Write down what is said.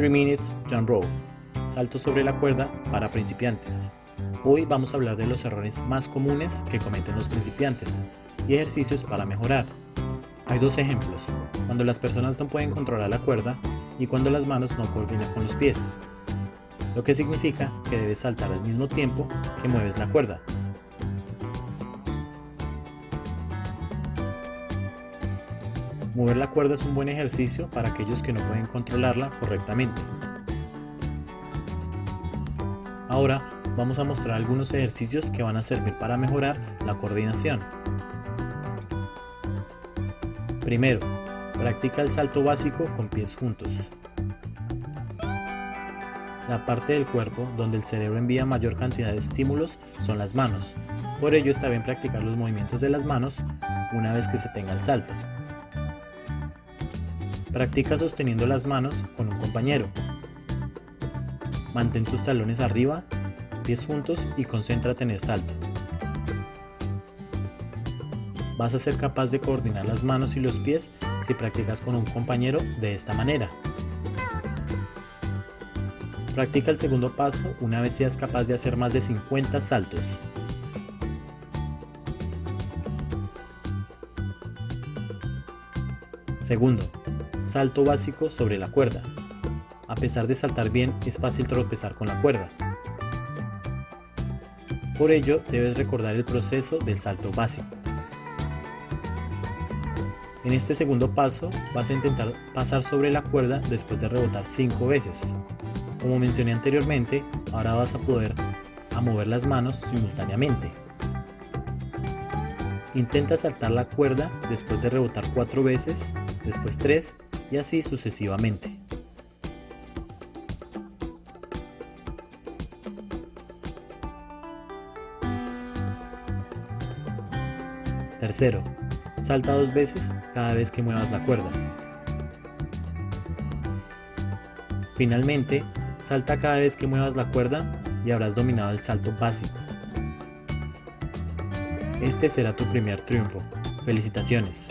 3 Minutes Jump Rope, salto sobre la cuerda para principiantes. Hoy vamos a hablar de los errores más comunes que cometen los principiantes y ejercicios para mejorar. Hay dos ejemplos, cuando las personas no pueden controlar la cuerda y cuando las manos no coordinan con los pies, lo que significa que debes saltar al mismo tiempo que mueves la cuerda. Mover la cuerda es un buen ejercicio para aquellos que no pueden controlarla correctamente. Ahora vamos a mostrar algunos ejercicios que van a servir para mejorar la coordinación. Primero, practica el salto básico con pies juntos. La parte del cuerpo donde el cerebro envía mayor cantidad de estímulos son las manos. Por ello está bien practicar los movimientos de las manos una vez que se tenga el salto. Practica sosteniendo las manos con un compañero. Mantén tus talones arriba, pies juntos y concéntrate en el salto. Vas a ser capaz de coordinar las manos y los pies si practicas con un compañero de esta manera. Practica el segundo paso una vez seas capaz de hacer más de 50 saltos. Segundo, Salto básico sobre la cuerda. A pesar de saltar bien, es fácil tropezar con la cuerda. Por ello, debes recordar el proceso del salto básico. En este segundo paso, vas a intentar pasar sobre la cuerda después de rebotar 5 veces. Como mencioné anteriormente, ahora vas a poder mover las manos simultáneamente. Intenta saltar la cuerda después de rebotar 4 veces, después 3 y así sucesivamente. Tercero, salta dos veces cada vez que muevas la cuerda. Finalmente, salta cada vez que muevas la cuerda y habrás dominado el salto básico. Este será tu primer triunfo. Felicitaciones.